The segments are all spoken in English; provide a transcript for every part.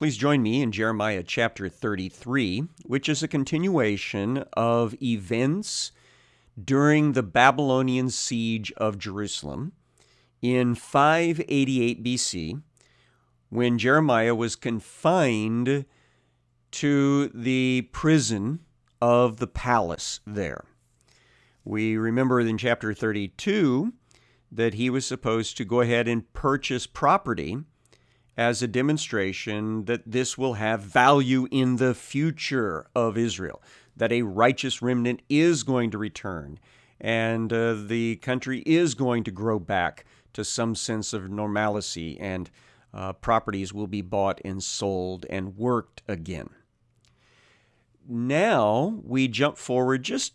Please join me in Jeremiah chapter 33, which is a continuation of events during the Babylonian siege of Jerusalem in 588 BC, when Jeremiah was confined to the prison of the palace there. We remember in chapter 32 that he was supposed to go ahead and purchase property as a demonstration that this will have value in the future of Israel, that a righteous remnant is going to return, and uh, the country is going to grow back to some sense of normalcy, and uh, properties will be bought and sold and worked again. Now we jump forward just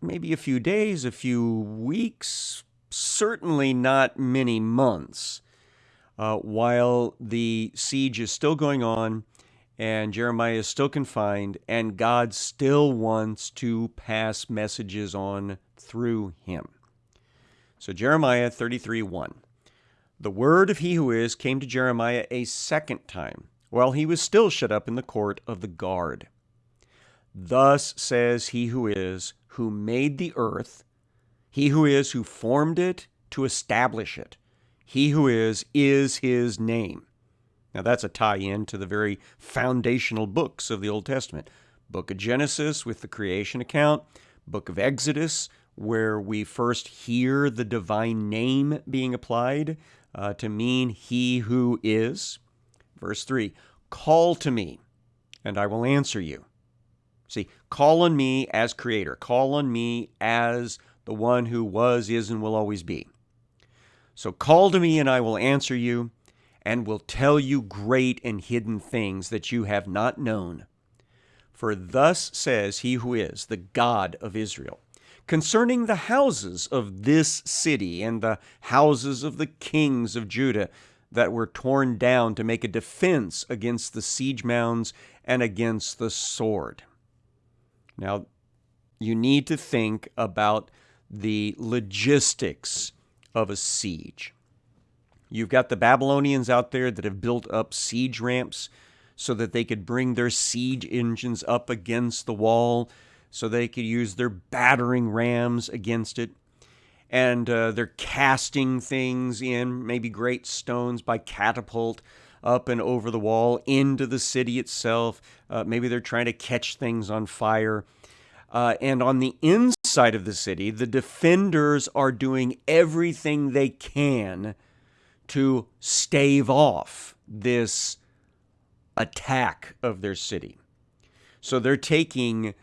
maybe a few days, a few weeks, certainly not many months uh, while the siege is still going on and Jeremiah is still confined, and God still wants to pass messages on through him. So, Jeremiah 33 1. The word of he who is came to Jeremiah a second time, while he was still shut up in the court of the guard. Thus says he who is, who made the earth, he who is, who formed it to establish it. He who is, is his name. Now that's a tie in to the very foundational books of the Old Testament Book of Genesis with the creation account, Book of Exodus, where we first hear the divine name being applied uh, to mean he who is. Verse 3 Call to me, and I will answer you. See, call on me as creator, call on me as the one who was, is, and will always be. So call to me, and I will answer you, and will tell you great and hidden things that you have not known. For thus says he who is, the God of Israel, concerning the houses of this city and the houses of the kings of Judah that were torn down to make a defense against the siege mounds and against the sword. Now, you need to think about the logistics of a siege. You've got the Babylonians out there that have built up siege ramps so that they could bring their siege engines up against the wall, so they could use their battering rams against it. And uh, they're casting things in, maybe great stones by catapult up and over the wall into the city itself. Uh, maybe they're trying to catch things on fire. Uh, and on the inside of the city, the defenders are doing everything they can to stave off this attack of their city. So they're taking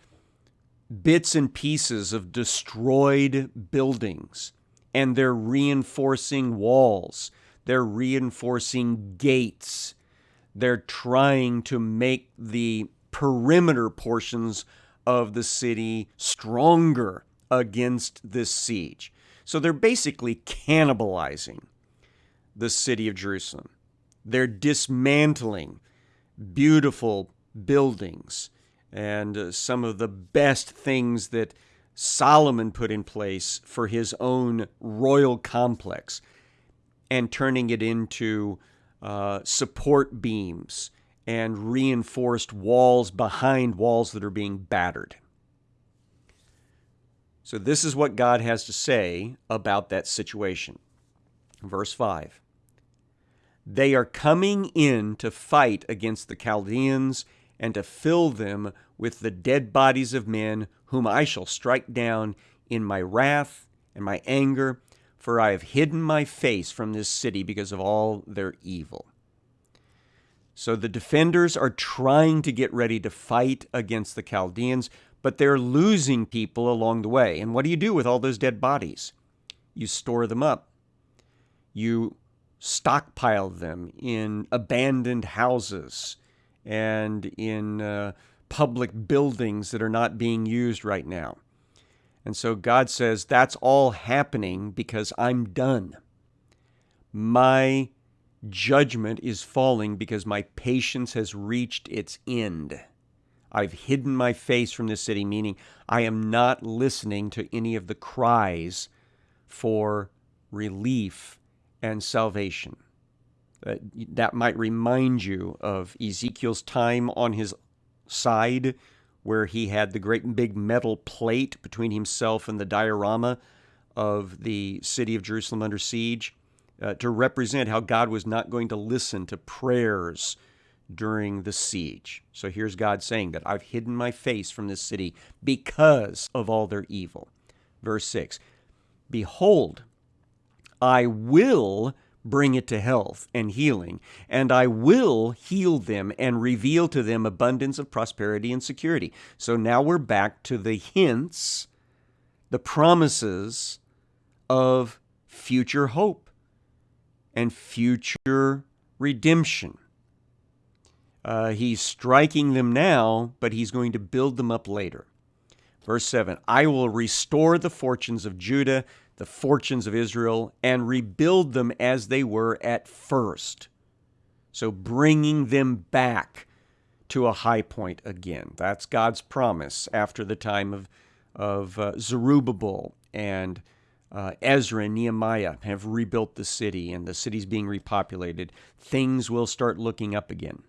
bits and pieces of destroyed buildings and they're reinforcing walls, they're reinforcing gates, they're trying to make the perimeter portions of the city stronger against this siege. So they're basically cannibalizing the city of Jerusalem. They're dismantling beautiful buildings and uh, some of the best things that Solomon put in place for his own royal complex and turning it into uh, support beams and reinforced walls behind walls that are being battered. So, this is what God has to say about that situation. Verse 5 They are coming in to fight against the Chaldeans and to fill them with the dead bodies of men, whom I shall strike down in my wrath and my anger, for I have hidden my face from this city because of all their evil. So the defenders are trying to get ready to fight against the Chaldeans, but they're losing people along the way. And what do you do with all those dead bodies? You store them up. You stockpile them in abandoned houses and in uh, public buildings that are not being used right now. And so God says, That's all happening because I'm done. My Judgment is falling because my patience has reached its end. I've hidden my face from this city, meaning I am not listening to any of the cries for relief and salvation. Uh, that might remind you of Ezekiel's time on his side, where he had the great big metal plate between himself and the diorama of the city of Jerusalem under siege uh, to represent how God was not going to listen to prayers during the siege. So here's God saying that I've hidden my face from this city because of all their evil. Verse 6 Behold, I will bring it to health and healing, and I will heal them and reveal to them abundance of prosperity and security. So now we're back to the hints, the promises of future hope and future redemption. Uh, he's striking them now, but he's going to build them up later. Verse 7 I will restore the fortunes of Judah, the fortunes of Israel, and rebuild them as they were at first. So bringing them back to a high point again. That's God's promise after the time of, of uh, Zerubbabel and uh, Ezra and Nehemiah have rebuilt the city and the city's being repopulated. Things will start looking up again.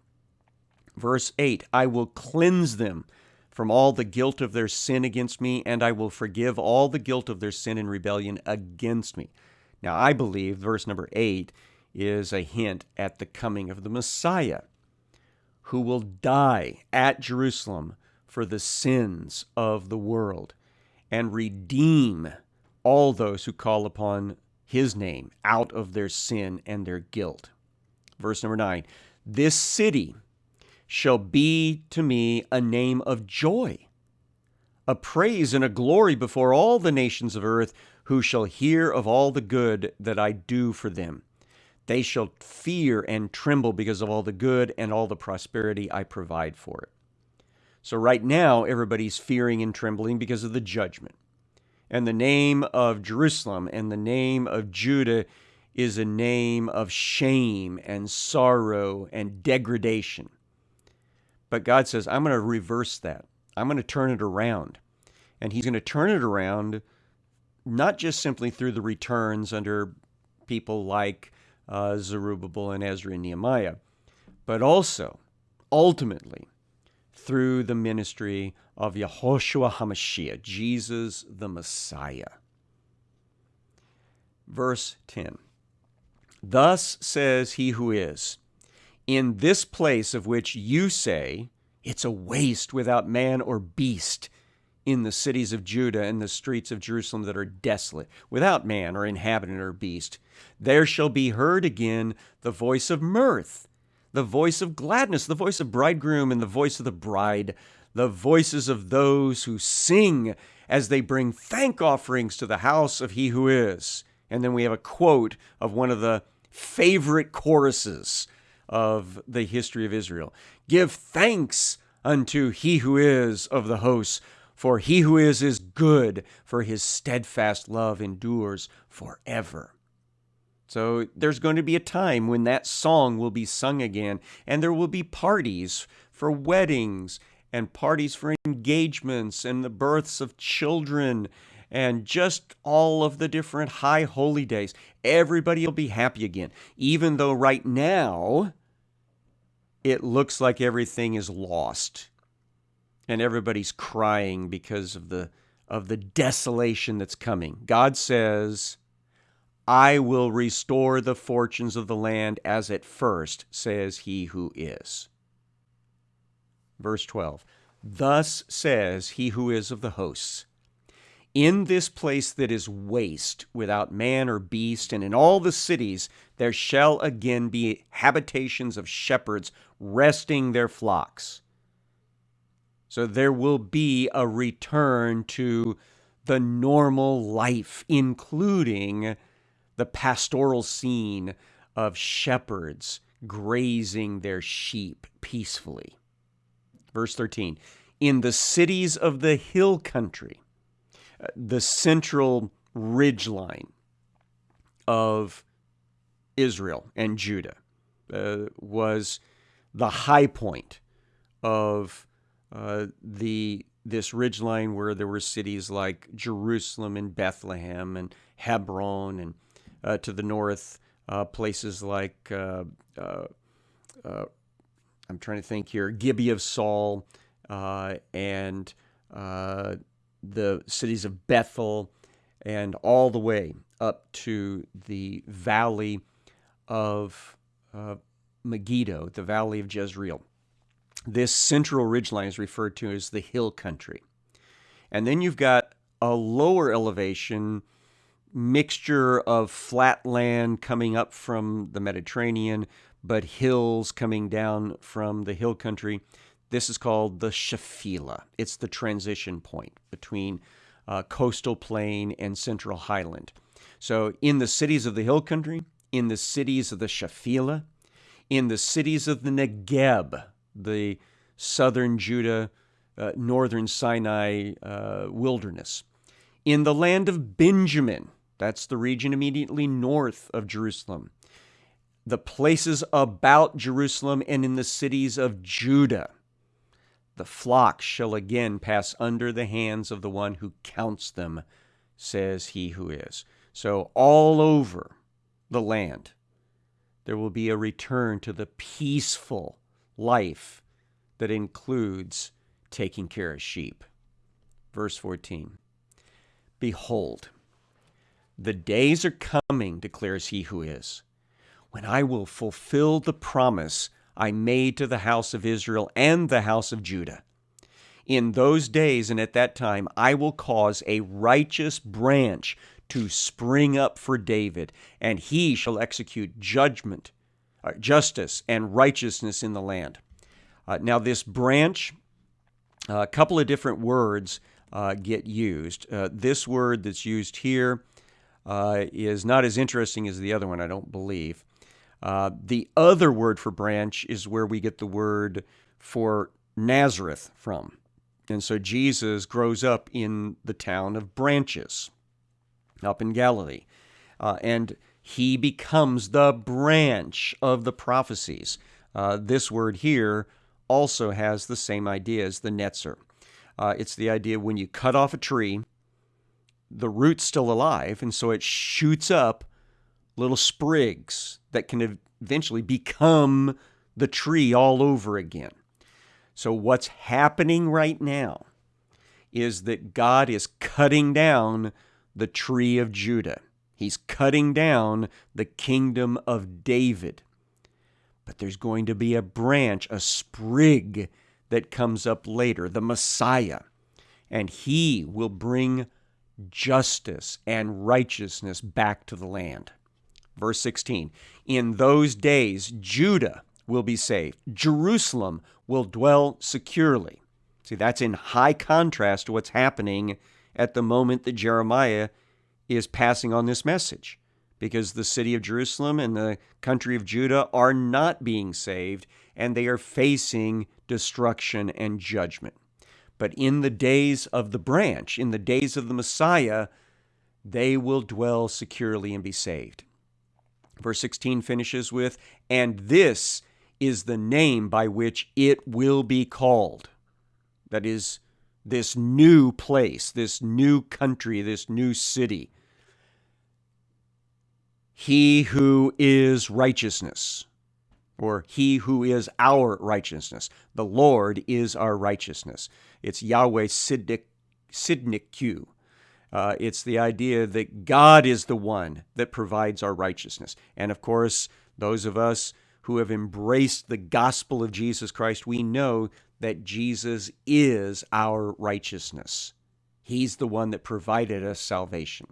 Verse 8 I will cleanse them from all the guilt of their sin against me, and I will forgive all the guilt of their sin and rebellion against me. Now, I believe verse number 8 is a hint at the coming of the Messiah, who will die at Jerusalem for the sins of the world and redeem all those who call upon his name out of their sin and their guilt. Verse number 9 This city shall be to me a name of joy, a praise and a glory before all the nations of earth, who shall hear of all the good that I do for them. They shall fear and tremble because of all the good and all the prosperity I provide for it. So, right now, everybody's fearing and trembling because of the judgment. And the name of Jerusalem and the name of Judah is a name of shame and sorrow and degradation. But God says, I'm going to reverse that. I'm going to turn it around. And He's going to turn it around not just simply through the returns under people like uh, Zerubbabel and Ezra and Nehemiah, but also, ultimately, through the ministry of Yehoshua HaMashiach, Jesus the Messiah. Verse 10 Thus says he who is, in this place of which you say, It's a waste without man or beast, in the cities of Judah and the streets of Jerusalem that are desolate, without man or inhabitant or beast, there shall be heard again the voice of mirth, the voice of gladness, the voice of bridegroom, and the voice of the bride, the voices of those who sing as they bring thank offerings to the house of he who is. And then we have a quote of one of the favorite choruses of the history of Israel. Give thanks unto he who is of the hosts, for he who is is good, for his steadfast love endures forever. So there's going to be a time when that song will be sung again, and there will be parties for weddings and parties for engagements and the births of children and just all of the different high holy days. Everybody will be happy again, even though right now it looks like everything is lost and everybody's crying because of the of the desolation that's coming. God says, I will restore the fortunes of the land as at first, says he who is. Verse 12 Thus says he who is of the hosts in this place that is waste, without man or beast, and in all the cities, there shall again be habitations of shepherds resting their flocks. So there will be a return to the normal life, including the pastoral scene of shepherds grazing their sheep peacefully. Verse 13 In the cities of the hill country, the central ridgeline of Israel and Judah uh, was the high point of uh, the this ridgeline where there were cities like Jerusalem and Bethlehem and Hebron and uh, to the north uh, places like, uh, uh, uh, I'm trying to think here, Gibeah of Saul, and the cities of Bethel, and all the way up to the valley of Megiddo, the valley of Jezreel. This central ridgeline is referred to as the hill country. And then you've got a lower elevation mixture of flat land coming up from the Mediterranean, but hills coming down from the hill country. This is called the Shephelah. It's the transition point between uh, coastal plain and central highland. So, in the cities of the hill country, in the cities of the Shephelah, in the cities of the Negeb, the southern Judah, uh, northern Sinai uh, wilderness, in the land of Benjamin, that's the region immediately north of Jerusalem, the places about Jerusalem, and in the cities of Judah. The flock shall again pass under the hands of the one who counts them, says he who is. So, all over the land, there will be a return to the peaceful life that includes taking care of sheep. Verse 14 Behold, the days are coming, declares he who is, when I will fulfill the promise I made to the house of Israel and the house of Judah. In those days and at that time, I will cause a righteous branch to spring up for David, and he shall execute judgment, uh, justice, and righteousness in the land. Uh, now, this branch, a couple of different words uh, get used. Uh, this word that's used here uh, is not as interesting as the other one, I don't believe. the other word for branch is where we get the word for Nazareth from. And so Jesus grows up in the town of Branches up in Galilee. Uh, and he becomes the branch of the prophecies. Uh, this word here also has the same idea as the netzer. Uh, it's the idea when you cut off a tree, the root's still alive, and so it shoots up little sprigs that can eventually become the tree all over again. So, what's happening right now is that God is cutting down the tree of Judah. He's cutting down the kingdom of David. But there's going to be a branch, a sprig that comes up later, the Messiah. And he will bring justice and righteousness back to the land. Verse 16 In those days, Judah will be saved, Jerusalem will dwell securely. See, that's in high contrast to what's happening at the moment that Jeremiah is passing on this message because the city of Jerusalem and the country of Judah are not being saved and they are facing destruction and judgment. But in the days of the branch, in the days of the Messiah, they will dwell securely and be saved. Verse 16 finishes with, And this is the name by which it will be called. That is, this new place, this new country, this new city. He who is righteousness, or he who is our righteousness. The Lord is our righteousness. It's Yahweh Sidnik, Sidnikyu. Uh, it's the idea that God is the one that provides our righteousness. And of course, those of us who have embraced the gospel of Jesus Christ, we know that Jesus is our righteousness. He's the one that provided us salvation.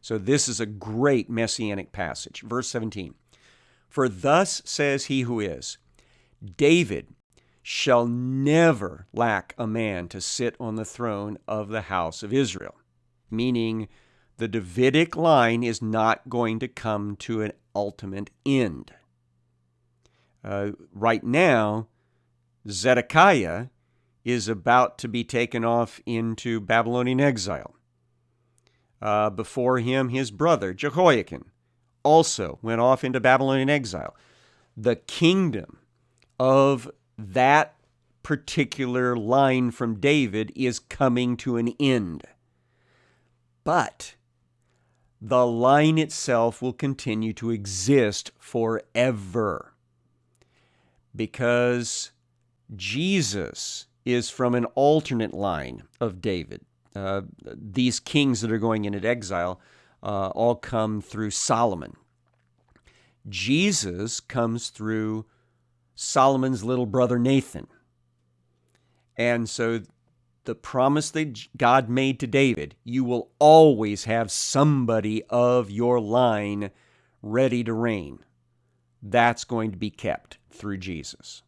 So this is a great messianic passage. Verse 17 For thus says he who is, David shall never lack a man to sit on the throne of the house of Israel. Meaning, the Davidic line is not going to come to an ultimate end. Uh, right now, Zedekiah is about to be taken off into Babylonian exile. Uh, before him, his brother Jehoiakim also went off into Babylonian exile. The kingdom of that particular line from David is coming to an end. But the line itself will continue to exist forever because Jesus is from an alternate line of David. Uh, these kings that are going into exile uh, all come through Solomon. Jesus comes through Solomon's little brother Nathan. And so the promise that God made to David, you will always have somebody of your line ready to reign. That's going to be kept through Jesus.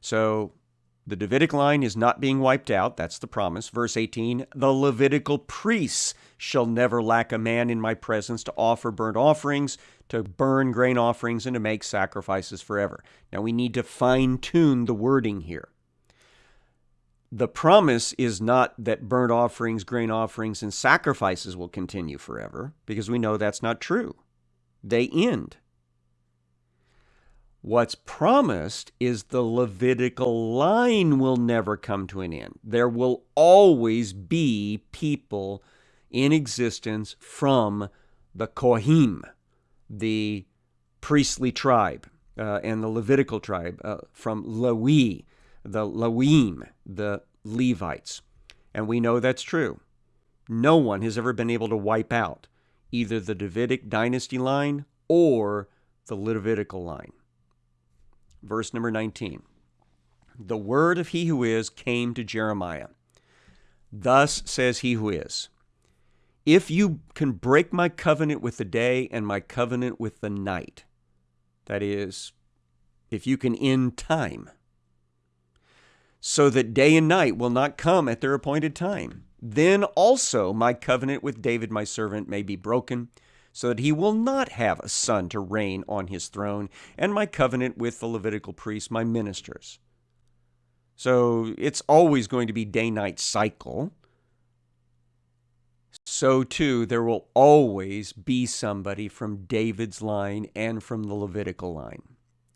So the Davidic line is not being wiped out. That's the promise. Verse 18 The Levitical priests shall never lack a man in my presence to offer burnt offerings, to burn grain offerings, and to make sacrifices forever. Now we need to fine tune the wording here the promise is not that burnt offerings, grain offerings, and sacrifices will continue forever, because we know that's not true. They end. What's promised is the Levitical line will never come to an end. There will always be people in existence from the Kohim, the priestly tribe, uh, and the Levitical tribe, uh, from Lewi, the Lawim, the Levites. And we know that's true. No one has ever been able to wipe out either the Davidic dynasty line or the Levitical line. Verse number 19 The word of he who is came to Jeremiah. Thus says he who is If you can break my covenant with the day and my covenant with the night, that is, if you can end time, so that day and night will not come at their appointed time. Then also my covenant with David my servant may be broken, so that he will not have a son to reign on his throne, and my covenant with the Levitical priests, my ministers. So it's always going to be day night cycle. So too, there will always be somebody from David's line and from the Levitical line.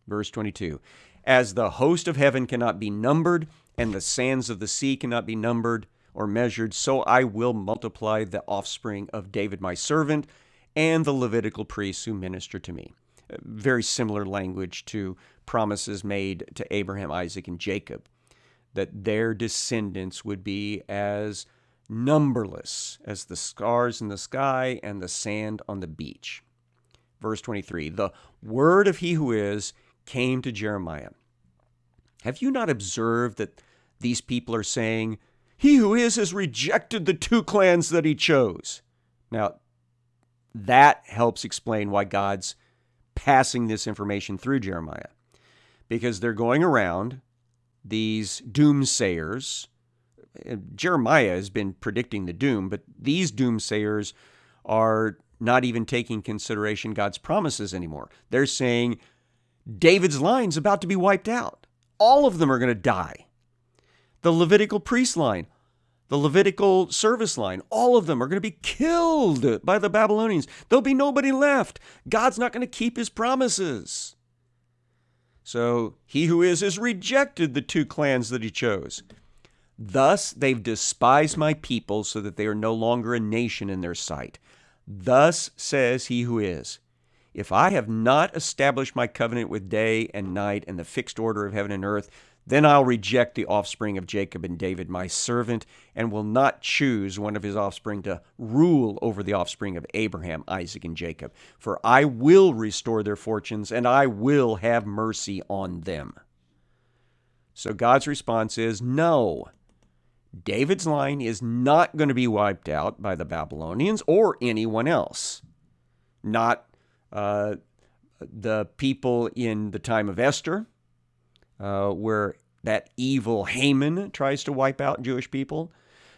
Verse 22 as the host of heaven cannot be numbered, and the sands of the sea cannot be numbered or measured, so I will multiply the offspring of David my servant and the Levitical priests who minister to me. Very similar language to promises made to Abraham, Isaac, and Jacob, that their descendants would be as numberless as the stars in the sky and the sand on the beach. Verse 23 The word of he who is came to Jeremiah. Have you not observed that these people are saying, He who is has rejected the two clans that he chose? Now, that helps explain why God's passing this information through Jeremiah. Because they're going around, these doomsayers. Jeremiah has been predicting the doom, but these doomsayers are not even taking consideration God's promises anymore. They're saying, David's line's about to be wiped out. All of them are going to die. The Levitical priest line, the Levitical service line, all of them are going to be killed by the Babylonians. There'll be nobody left. God's not going to keep his promises. So he who is has rejected the two clans that he chose. Thus they've despised my people so that they are no longer a nation in their sight. Thus says he who is. If I have not established my covenant with day and night and the fixed order of heaven and earth, then I'll reject the offspring of Jacob and David, my servant, and will not choose one of his offspring to rule over the offspring of Abraham, Isaac, and Jacob. For I will restore their fortunes, and I will have mercy on them. So God's response is no. David's line is not going to be wiped out by the Babylonians or anyone else. Not uh, the people in the time of Esther, uh, where that evil Haman tries to wipe out Jewish people,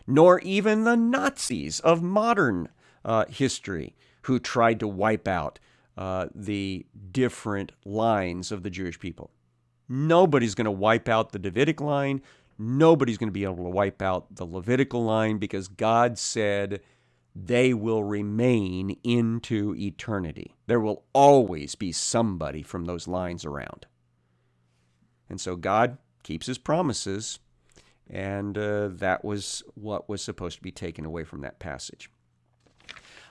nor even the Nazis of modern uh, history who tried to wipe out uh, the different lines of the Jewish people. Nobody's going to wipe out the Davidic line. Nobody's going to be able to wipe out the Levitical line because God said they will remain into eternity. There will always be somebody from those lines around. And so God keeps his promises, and uh, that was what was supposed to be taken away from that passage.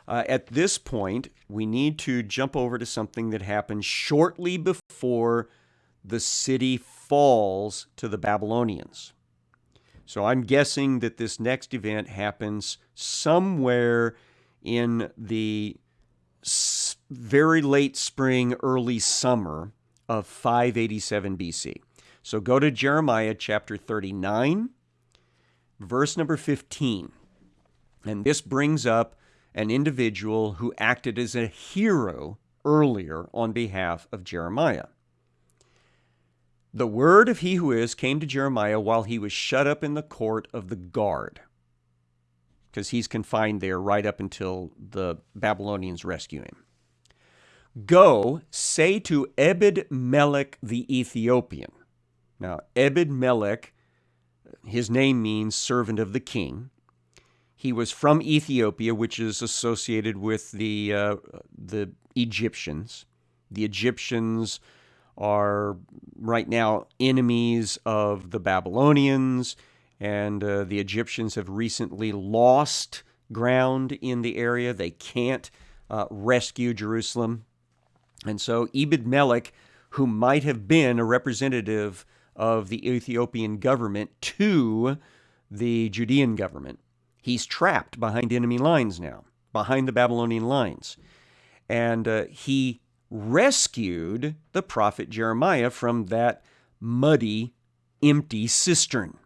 uh, at this point, we need to jump over to something that happened shortly before the city falls to the Babylonians. So I'm guessing that this next event happens somewhere in the very late spring, early summer of 587 BC. So go to Jeremiah chapter 39, verse number 15. And this brings up an individual who acted as a hero earlier on behalf of Jeremiah. The word of he who is came to Jeremiah while he was shut up in the court of the guard, because he's confined there right up until the Babylonians rescue him. Go, say to Ebed Melech the Ethiopian. Now, Ebed Melech, his name means servant of the king. He was from Ethiopia, which is associated with the, uh, the Egyptians. The Egyptians are right now enemies of the Babylonians, and uh, the Egyptians have recently lost ground in the area. They can't uh, rescue Jerusalem. And so Ebed Melech, who might have been a representative of the Ethiopian government to the Judean government, He's trapped behind enemy lines now, behind the Babylonian lines. And uh, he rescued the prophet Jeremiah from that muddy, empty cistern,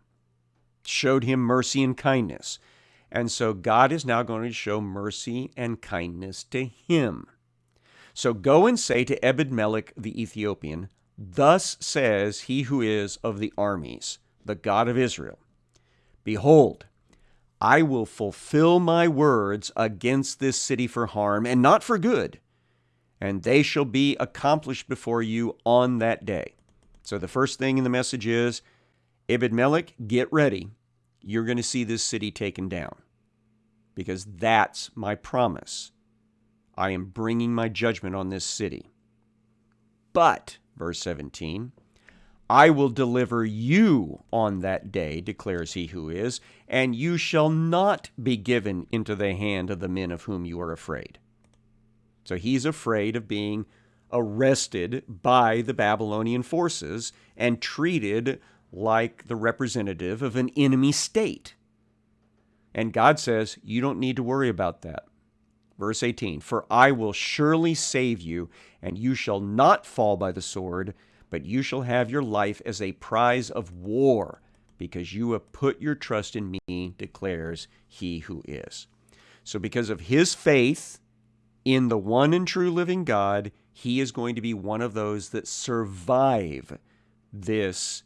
showed him mercy and kindness. And so God is now going to show mercy and kindness to him. So go and say to Ebed Melech the Ethiopian, Thus says he who is of the armies, the God of Israel Behold, I will fulfill my words against this city for harm and not for good, and they shall be accomplished before you on that day. So the first thing in the message is Melech, get ready. You're going to see this city taken down because that's my promise. I am bringing my judgment on this city. But, verse 17, I will deliver you on that day, declares he who is, and you shall not be given into the hand of the men of whom you are afraid. So he's afraid of being arrested by the Babylonian forces and treated like the representative of an enemy state. And God says, You don't need to worry about that. Verse 18 For I will surely save you, and you shall not fall by the sword but you shall have your life as a prize of war, because you have put your trust in me, declares he who is. So, because of his faith in the one and true living God, he is going to be one of those that survive this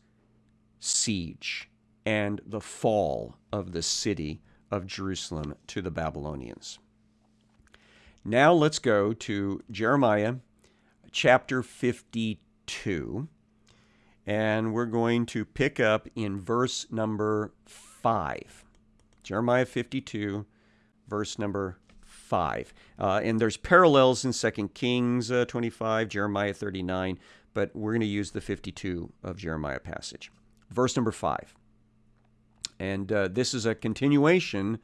siege and the fall of the city of Jerusalem to the Babylonians. Now let's go to Jeremiah chapter 52. And we're going to pick up in verse number 5. Jeremiah 52, verse number 5. Uh, and there's parallels in 2 Kings uh, 25, Jeremiah 39, but we're going to use the 52 of Jeremiah passage. Verse number 5. And uh, this is a continuation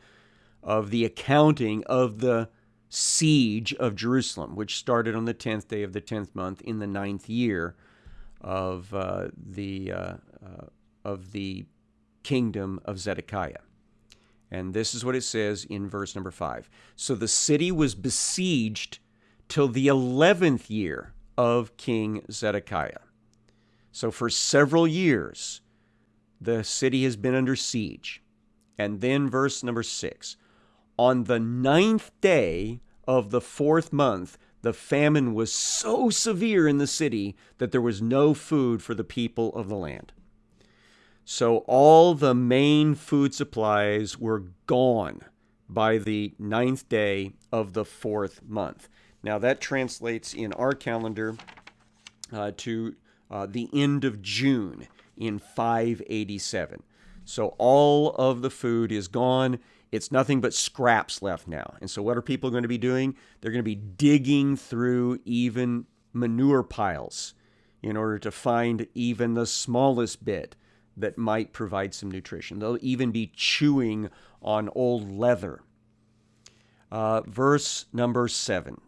of the accounting of the siege of Jerusalem, which started on the 10th day of the 10th month in the ninth year of uh, the, uh, uh, of the kingdom of Zedekiah. And this is what it says in verse number 5. So the city was besieged till the 11th year of King Zedekiah. So for several years, the city has been under siege. And then verse number 6 on the ninth day of the fourth month, the famine was so severe in the city that there was no food for the people of the land. So all the main food supplies were gone by the ninth day of the fourth month. Now that translates in our calendar uh, to uh, the end of June in 587. So all of the food is gone. It's nothing but scraps left now. And so, what are people going to be doing? They're going to be digging through even manure piles in order to find even the smallest bit that might provide some nutrition. They'll even be chewing on old leather. uh, verse number 7.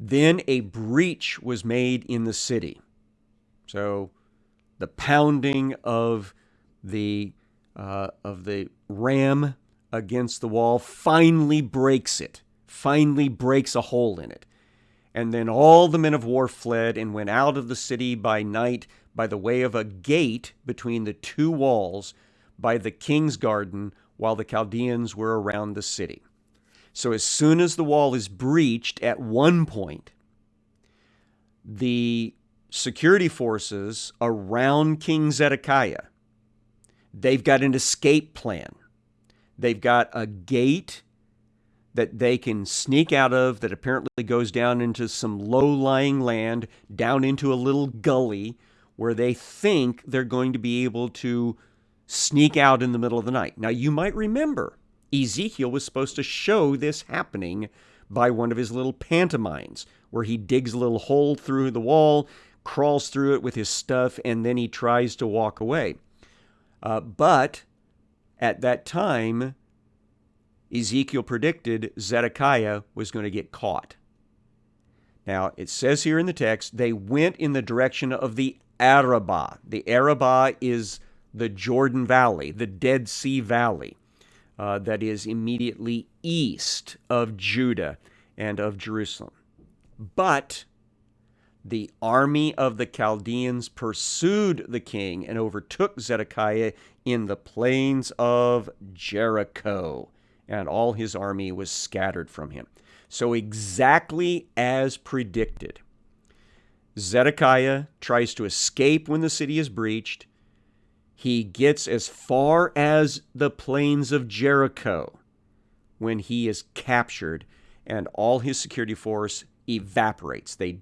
Then a breach was made in the city. So the pounding of the uh, of the ram against the wall finally breaks it, finally breaks a hole in it. And then all the men of war fled and went out of the city by night by the way of a gate between the two walls by the king's garden while the Chaldeans were around the city. So as soon as the wall is breached at one point, the security forces around King Zedekiah, they've got an escape plan. They've got a gate that they can sneak out of that apparently goes down into some low lying land, down into a little gully where they think they're going to be able to sneak out in the middle of the night. Now, you might remember Ezekiel was supposed to show this happening by one of his little pantomimes, where he digs a little hole through the wall, crawls through it with his stuff, and then he tries to walk away. Uh, but at that time, Ezekiel predicted Zedekiah was going to get caught. Now, it says here in the text, they went in the direction of the Arabah. The Arabah is the Jordan Valley, the Dead Sea Valley, uh, that is immediately east of Judah and of Jerusalem. But the army of the Chaldeans pursued the king and overtook Zedekiah in the plains of Jericho, and all his army was scattered from him. So, exactly as predicted, Zedekiah tries to escape when the city is breached. He gets as far as the plains of Jericho when he is captured, and all his security force evaporates. They